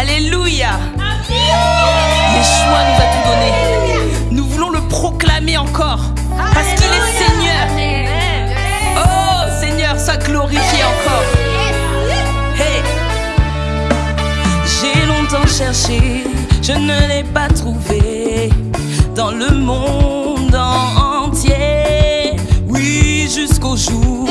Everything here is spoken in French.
Alléluia. Yeshua nous a tout donné. Nous voulons le proclamer encore. Parce qu'il est Seigneur. Oh Seigneur, sois glorifié encore. Hey. J'ai longtemps cherché, je ne l'ai pas trouvé dans le monde entier. Oui, jusqu'au jour